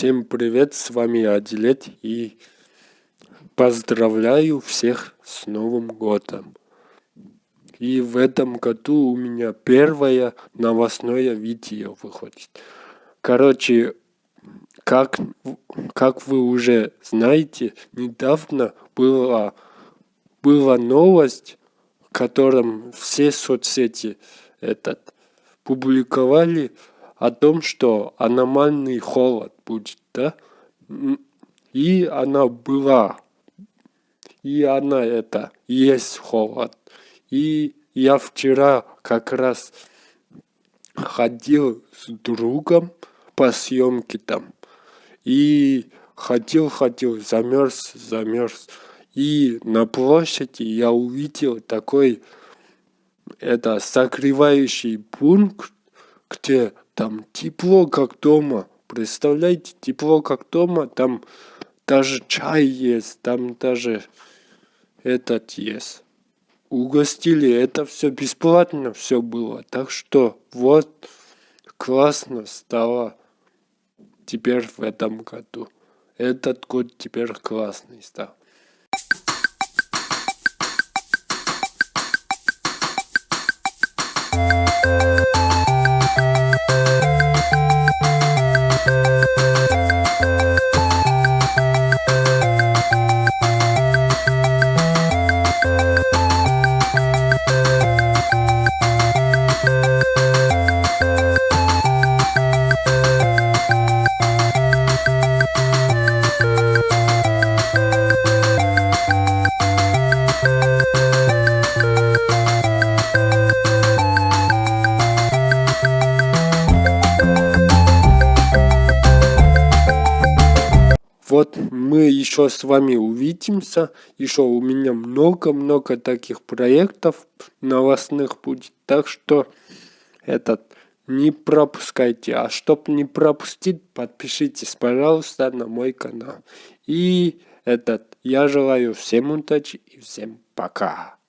Всем привет, с вами Адилет и поздравляю всех с Новым Годом. И в этом году у меня первое новостное видео выходит. Короче, как, как вы уже знаете, недавно была, была новость, в котором все соцсети этот, публиковали о том, что аномальный холод будет, да? И она была. И она это, есть холод. И я вчера как раз ходил с другом по съемке там. И ходил, ходил, замерз, замерз. И на площади я увидел такой это согревающий пункт, где там тепло, как дома. Представляете, тепло, как дома. Там даже чай есть, там даже этот есть. Угостили, это все бесплатно все было. Так что вот классно стало теперь в этом году. Этот год теперь классный стал. Вот мы еще с вами увидимся. Еще у меня много-много таких проектов новостных будет. Так что этот не пропускайте. А чтобы не пропустить, подпишитесь, пожалуйста, на мой канал. И этот я желаю всем удачи и всем пока.